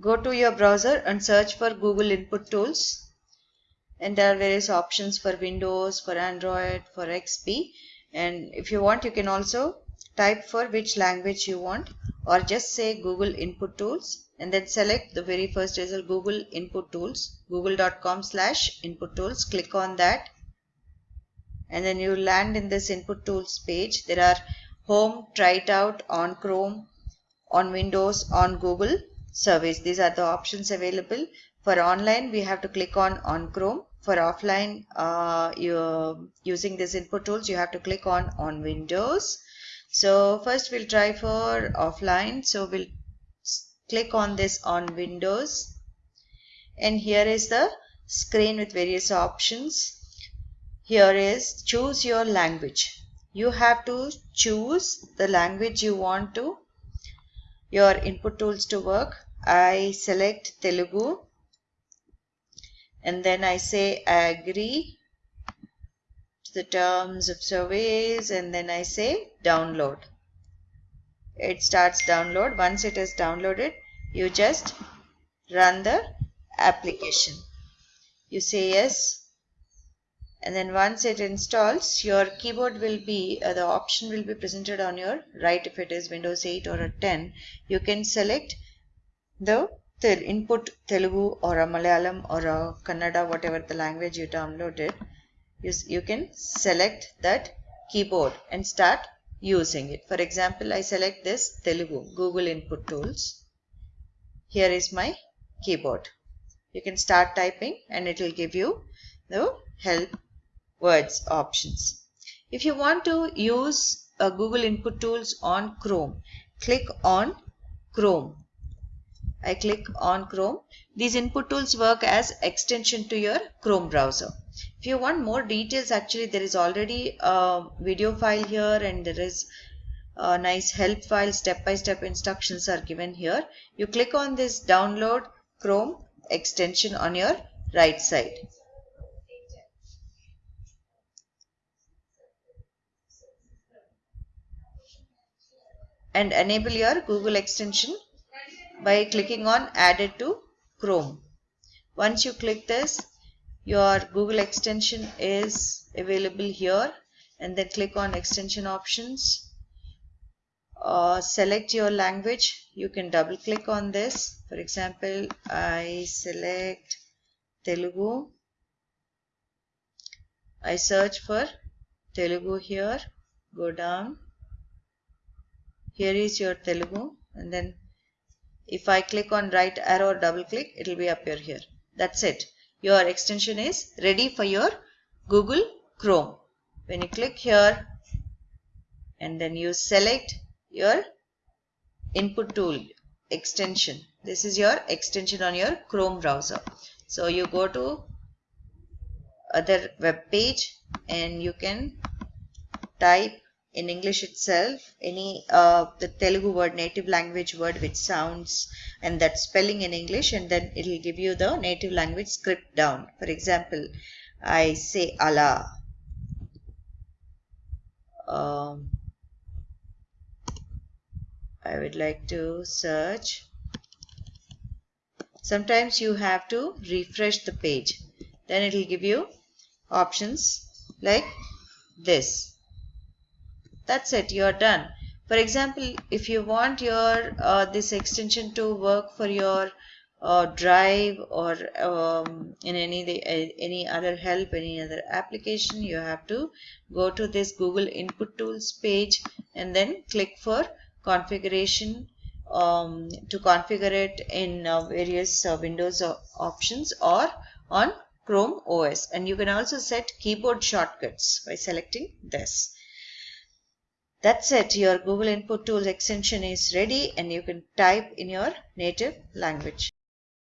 go to your browser and search for Google Input Tools. And there are various options for Windows, for Android, for XP and if you want you can also type for which language you want or just say Google Input Tools and then select the very first result Google Input Tools google.com slash input tools. Click on that. And then you land in this input tools page. There are home try it out on Chrome on Windows on Google service. These are the options available. For online we have to click on on Chrome. For offline uh, you using this input tools you have to click on on Windows. So first we'll try for offline. So we'll click on this on Windows. And here is the screen with various options. Here is choose your language. You have to choose the language you want to your input tools to work I select Telugu and then I say I agree to the terms of service and then I say download. It starts download. Once it is downloaded you just run the application. You say yes and then once it installs your keyboard will be uh, the option will be presented on your right. If it is Windows 8 or a 10 you can select the input Telugu or a Malayalam or a Kannada whatever the language you downloaded you, you can select that keyboard and start using it. For example I select this Telugu Google input tools. Here is my keyboard. You can start typing and it will give you the help words options. If you want to use Google input tools on Chrome click on Chrome I click on Chrome. These input tools work as extension to your Chrome browser. If you want more details, actually there is already a video file here and there is a nice help file, step-by-step -step instructions are given here. You click on this download Chrome extension on your right side. and enable your Google extension by clicking on added to Chrome. Once you click this, your Google extension is available here and then click on extension options. Uh, select your language. You can double click on this. For example, I select Telugu. I search for Telugu here. Go down. Here is your Telugu and then if I click on right arrow or double click, it will be appear here. That's it. Your extension is ready for your Google Chrome. When you click here and then you select your input tool extension. This is your extension on your Chrome browser. So you go to other web page and you can type in English itself any uh, the Telugu word native language word which sounds and that spelling in English and then it will give you the native language script down. For example I say Allah um, I would like to search. Sometimes you have to refresh the page. Then it will give you options like this that's it. You're done. For example if you want your uh, this extension to work for your uh, drive or um, in any any other help any other application you have to go to this google input tools page and then click for configuration um, to configure it in uh, various uh, windows options or on chrome os and you can also set keyboard shortcuts by selecting this that's it. Your Google Input Tools extension is ready and you can type in your native language.